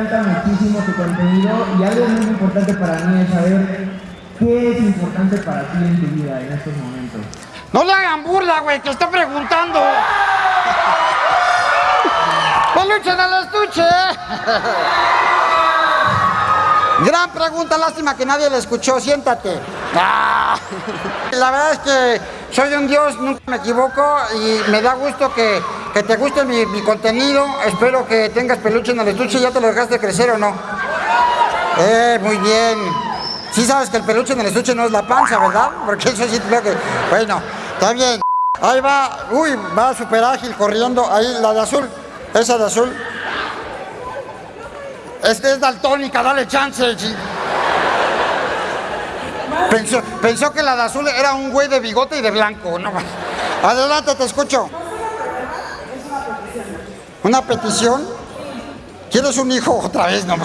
encanta muchísimo tu contenido y algo muy importante para mí es saber qué es importante para ti en tu vida en estos momentos. No le hagan burla, güey, que está preguntando. ¡Peluche en el estuche! Gran pregunta, lástima que nadie la escuchó, siéntate. Ah. La verdad es que soy un dios, nunca me equivoco y me da gusto que, que te guste mi, contenido. Espero que tengas peluche en el estuche, ¿ya te lo dejaste crecer o no? Eh, muy bien. Sí sabes que el peluche en el estuche no es la panza, ¿verdad? Porque eso sí creo que... Bueno, está bien. Ahí va, uy, va súper ágil corriendo. Ahí, la de azul, esa de azul. Este es daltónica, dale chance. Pensó, pensó que la de azul era un güey de bigote y de blanco. No, adelante, te escucho. ¿Una petición? ¿Quieres un hijo otra vez? No,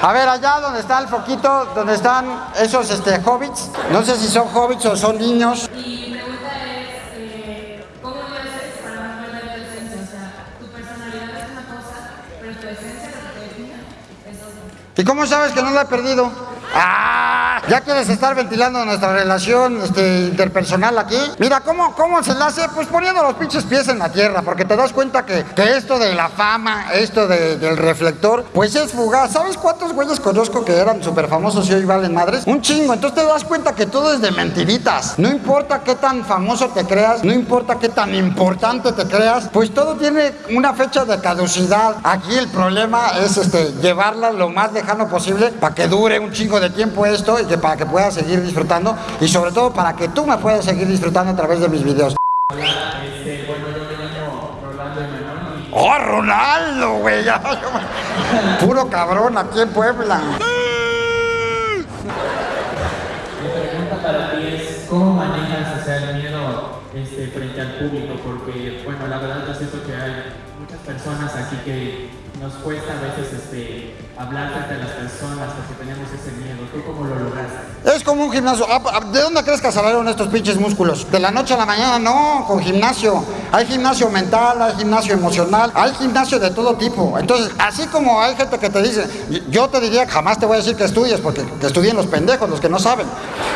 a ver, allá donde está el foquito, donde están esos este, hobbits, no sé si son hobbits o son niños. Mi pregunta es, eh, ¿cómo haces para no perder tu esencia? O sea, tu personalidad es una cosa, pero tu esencia, lo que te define, es otra. ¿Y cómo sabes que no la he perdido? ¡Ah! ¿Ya quieres estar ventilando nuestra relación este, interpersonal aquí? Mira, ¿cómo, ¿cómo se la hace? Pues poniendo los pinches pies en la tierra, porque te das cuenta que, que esto de la fama, esto de- del reflector, pues es fugaz. ¿Sabes cuántos güeyes conozco que eran súper famosos y hoy valen madres? Un chingo. Entonces te das cuenta que todo es de mentiritas. No importa qué tan famoso te creas, no importa qué tan importante te creas, pues todo tiene una fecha de caducidad. Aquí el problema es este, llevarla lo más lejano posible para que dure un chingo de tiempo esto que para que puedas seguir disfrutando y sobre todo para que tú me puedas seguir disfrutando a través de mis videos. Este, bueno, yo me llamo Rolando Emanuel y ¡Oh, Ronaldo, güey! Puro cabrón aquí en Puebla. mi pregunta para ti es ¿cómo manejas o sea, el miedo este, frente al público? Porque, bueno, la verdad yo siento que hay muchas personas aquí que nos cuesta a veces este, hablar las personas porque tenemos ese miedo. ¿Tú cómo lo lograste? Es como un gimnasio. Ah, ah, ¿De dónde crees que salieron estos pinches músculos? De la noche a la mañana, no, con gimnasio. Hay gimnasio mental, hay gimnasio emocional, hay gimnasio de todo tipo. Entonces, así como hay gente que te dice, yo te diría, jamás te voy a decir que estudies, porque que estudien los pendejos, los que no saben.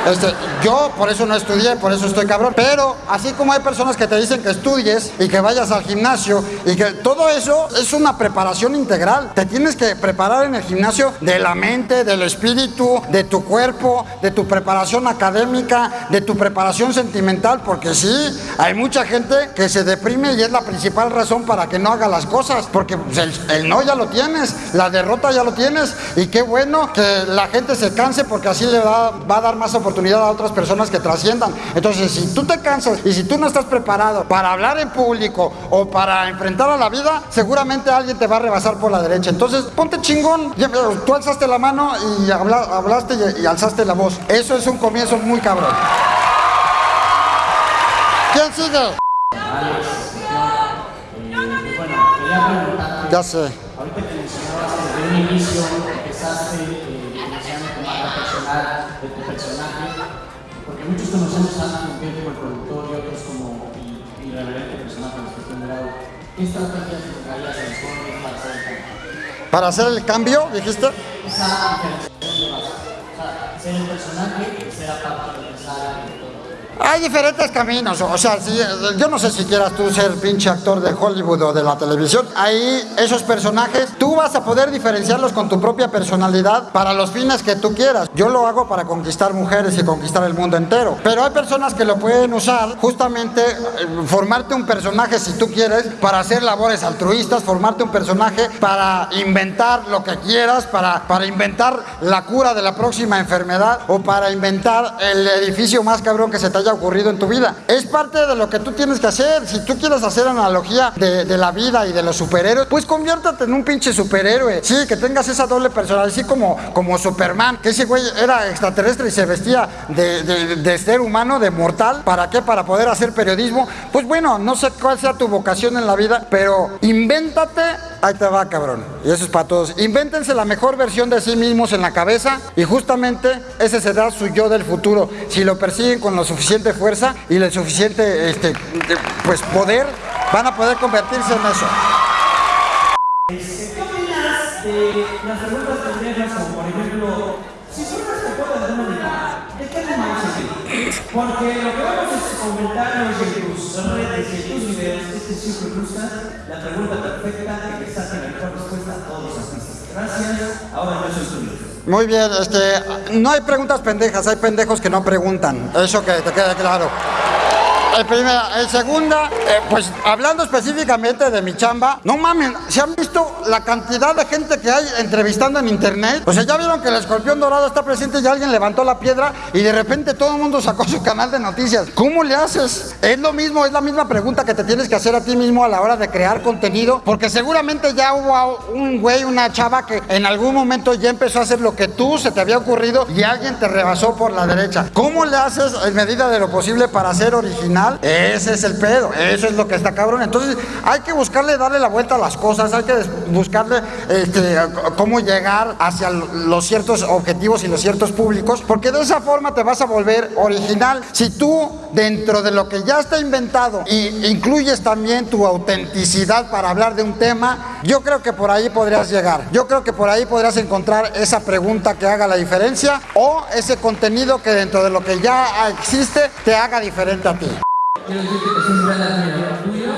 Este, yo por eso no estudié, por eso estoy cabrón. Pero así como hay personas que te dicen que estudies y que vayas al gimnasio y que todo eso es una preparación integral. Te tienes que preparar en el gimnasio de la mente, del espíritu, de tu cuerpo, de tu preparación académica, de tu preparación sentimental, porque sí, hay mucha gente que se deprime y es la principal razón para que no haga las cosas, porque pues, el, el no ya lo tienes, la derrota ya lo tienes y qué bueno que la gente se canse porque así le va, va a dar más oportunidad a otras personas que trasciendan. Entonces, si tú te cansas y si tú no estás preparado para hablar en público o para enfrentar a la vida, seguramente alguien te va a rebasar por la derecha. Entonces, ponte chingón. Tú alzaste la mano y habla- hablaste y, y alzaste la voz. Eso es un comienzo muy cabrón. ¿Quién sigue? Quería preguntarte, Ya sé. ahorita que mencionabas desde un inicio empezaste eh, iniciando tu marca personal de tu personaje, porque muchos conocemos a Ana como el productor y otros como irreverente personaje de cuestión de lado. ¿Qué estrategias traías a los jóvenes para cambio? Para hacer el cambio, dijiste. De base. O sea, ser el personaje y ser aparte y todo. Hay diferentes caminos, o sea, si- yo no sé si quieras tú ser pinche actor de Hollywood o de la televisión. Ahí esos personajes, tú vas a poder diferenciarlos con tu propia personalidad para los fines que tú quieras. Yo lo hago para conquistar mujeres y conquistar el mundo entero. Pero hay personas que lo pueden usar justamente eh, formarte un personaje si tú quieres para hacer labores altruistas, formarte un personaje para inventar lo que quieras, para, para inventar la cura de la próxima enfermedad o para inventar el edificio más cabrón que se te haya ocurrido en tu vida. Es parte de lo que tú tienes que hacer. Si tú quieres hacer analogía de, de la vida y de los superhéroes, pues conviértate en un pinche superhéroe. Sí, que tengas esa doble personalidad, así como, como Superman, que ese güey era extraterrestre y se vestía de, de- ser humano, de mortal. ¿Para qué? Para poder hacer periodismo. Pues bueno, no sé cuál sea tu vocación en la vida, pero invéntate, ahí te va, cabrón. Y eso es para todos. Invéntense la mejor versión de sí mismos en la cabeza y justamente ese será su yo del futuro. Si lo persiguen con la suficiente fuerza y el suficiente este, de- pues poder, van a poder convertirse en eso. este, las preguntas pendejas como por ejemplo, si de ¿de qué? Porque lo que vamos es comentarios en tus redes y en tus videos, este siempre gusta la pregunta perfecta que te saque la mejor respuesta a todos los artistas. Gracias, ahora yo soy tuyo. Muy bien, este, no hay preguntas pendejas, hay pendejos que no preguntan. Eso que te quede claro. El primera, el segunda, eh, pues hablando específicamente de mi chamba, no mames, ¿se han visto la cantidad de gente que hay entrevistando en internet? O sea, ya vieron que el escorpión dorado está presente y alguien levantó la piedra y de repente todo el mundo sacó su canal de noticias. ¿Cómo le haces? Es lo mismo, es la misma pregunta que te tienes que hacer a ti mismo a la hora de crear contenido, porque seguramente ya hubo un güey, una chava que en algún momento ya empezó a hacer lo que tú se te había ocurrido y alguien te rebasó por la derecha. ¿Cómo le haces en medida de lo posible para ser original? Ese es el pedo, eso es lo que está cabrón. Entonces hay que buscarle darle la vuelta a las cosas, hay que buscarle este, cómo llegar hacia los ciertos objetivos y los ciertos públicos, porque de esa forma te vas a volver original. Si tú dentro de lo que ya está inventado y incluyes también tu autenticidad para hablar de un tema, yo creo que por ahí podrías llegar. Yo creo que por ahí podrías encontrar esa pregunta que haga la diferencia o ese contenido que dentro de lo que ya existe te haga diferente a ti. Quiero decirte que soy un gran admirador tuyo.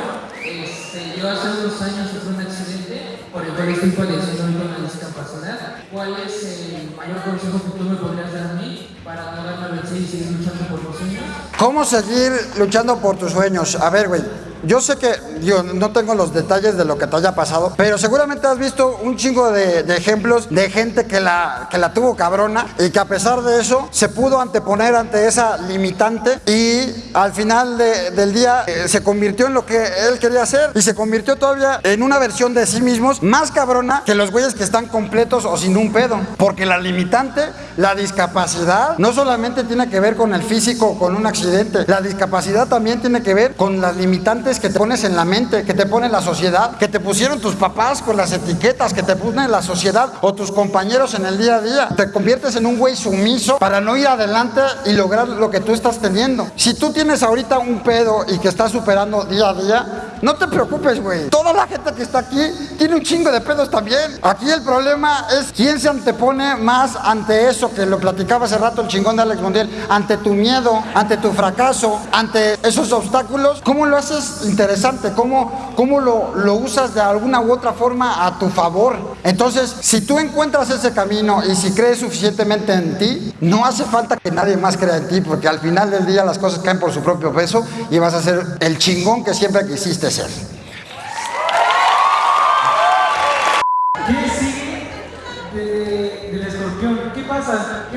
Este, yo hace unos años sufrí un accidente por el cual estoy padeciendo la discapacidad. ¿Cuál es el mayor consejo que tú me podrías dar a mí para no darme a y seguir luchando por los sueños? ¿Cómo seguir luchando por tus sueños? A ver, güey. Yo sé que, yo no tengo los detalles de lo que te haya pasado, pero seguramente has visto un chingo de, ejemplos de gente que la, que la tuvo cabrona y que a pesar de eso se pudo anteponer ante esa limitante y al final del día eh, se convirtió en lo que él quería hacer y se convirtió todavía en una versión de sí mismos más cabrona que los güeyes que están completos o sin un pedo. Porque la limitante, la discapacidad, no solamente tiene que ver con el físico o con un accidente, la discapacidad también tiene que ver con las limitantes que te pones en la mente, que te pone la sociedad, que te pusieron tus papás con las etiquetas, que te pone la sociedad o tus compañeros en el día a día. Te conviertes en un güey sumiso para no ir adelante y lograr lo que tú estás teniendo. Si tú tienes ahorita un pedo y que estás superando día a día, no te preocupes, güey. Toda la gente que está aquí tiene un chingo de pedos también. Aquí el problema es quién se antepone más ante eso que lo platicaba hace rato el chingón de Alex Montiel, ante tu miedo, ante tu fracaso, ante esos obstáculos. ¿Cómo lo haces interesante, cómo, cómo lo, lo usas de alguna u otra forma a tu favor. Entonces, si tú encuentras ese camino y si crees suficientemente en ti, no hace falta que nadie más crea en ti, porque al final del día las cosas caen por su propio peso y vas a ser el chingón que siempre quisiste ser.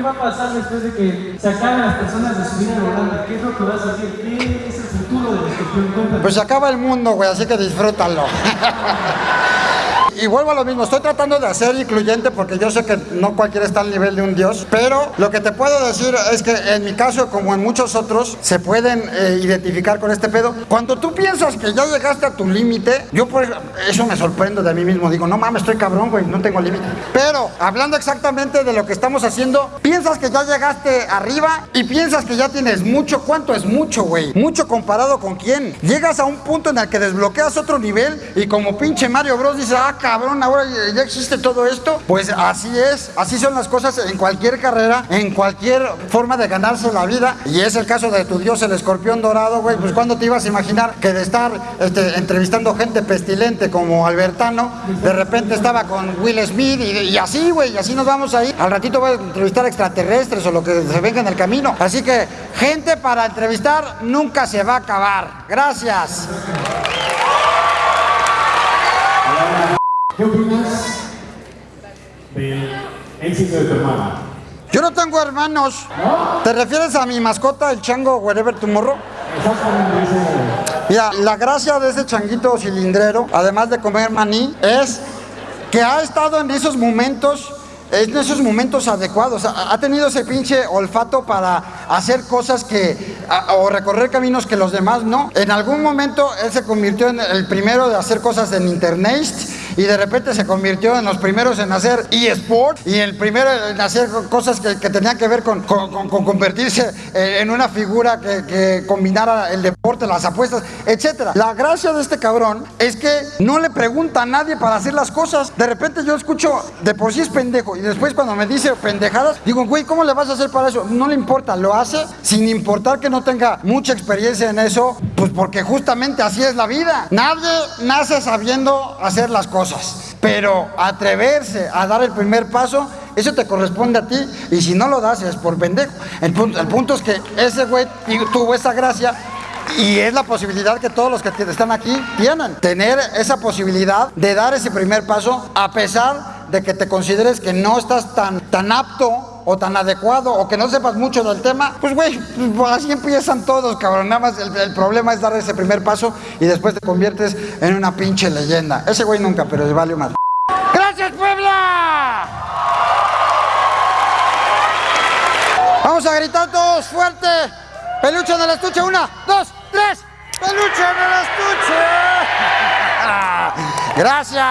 ¿Qué va a pasar después de que se acaben las personas de su vida volando? ¿Qué es lo que vas a hacer? ¿Qué es el futuro del escorpión? Pues se acaba el mundo, güey, así que disfrútalo. Y vuelvo a lo mismo, estoy tratando de hacer incluyente porque yo sé que no cualquiera está al nivel de un dios, pero lo que te puedo decir es que en mi caso, como en muchos otros, se pueden eh, identificar con este pedo. Cuando tú piensas que ya llegaste a tu límite, yo por eso me sorprendo de mí mismo, digo, no mames, estoy cabrón, güey, no tengo límite. Pero hablando exactamente de lo que estamos haciendo, piensas que ya llegaste arriba y piensas que ya tienes mucho. ¿Cuánto es mucho, güey? Mucho comparado con quién. Llegas a un punto en el que desbloqueas otro nivel y como pinche Mario Bros dice, ah, cabrón, ahora ya existe todo esto. Pues así es, así son las cosas en cualquier carrera, en cualquier forma de ganarse la vida. Y es el caso de tu dios, el escorpión dorado, güey. Pues cuando te ibas a imaginar que de estar este, entrevistando gente pestilente como Albertano, de repente estaba con Will Smith y, así, güey, y así nos vamos ahí. Al ratito voy a entrevistar extraterrestres o lo que se venga en el camino. Así que gente para entrevistar nunca se va a acabar. Gracias. ¿Qué opinas del éxito de tu hermana? Yo no tengo hermanos. ¿Te refieres a mi mascota, el chango Wherever Tomorrow? Exactamente. Mira, la gracia de ese changuito cilindrero, además de comer maní, es que ha estado en esos momentos en esos momentos adecuados. Ha tenido ese pinche olfato para hacer cosas que, o recorrer caminos que los demás no. En algún momento él se convirtió en el primero de hacer cosas en internet y de repente se convirtió en los primeros en hacer eSport y el primero en hacer cosas que, que tenían que ver con, con- con- con convertirse en una figura que, que combinara el deporte, las apuestas, etcétera. La gracia de este cabrón es que no le pregunta a nadie para hacer las cosas. De repente yo escucho, de por sí es pendejo, y después cuando me dice pendejadas, digo, güey, ¿cómo le vas a hacer para eso? No le importa, lo hace sin importar que no tenga mucha experiencia en eso, pues porque justamente así es la vida. Nadie nace sabiendo hacer las cosas, pero atreverse a dar el primer paso, eso te corresponde a ti, y si no lo das es por pendejo. El punto, es que ese güey tuvo esa gracia y es la posibilidad que todos los que están aquí tienen. Tener esa posibilidad de dar ese primer paso a pesar de que te consideres que no estás tan, tan apto o tan adecuado o que no sepas mucho del tema. Pues güey, pues, así empiezan todos, cabrón. Nada más el, el problema es dar ese primer paso y después te conviertes en una pinche leyenda. Ese güey nunca, pero le vale más. ¡Gracias, Puebla! Vamos a gritar todos fuerte. Peluche en el estuche, una, dos, tres. Peluche en el estuche. Gracias.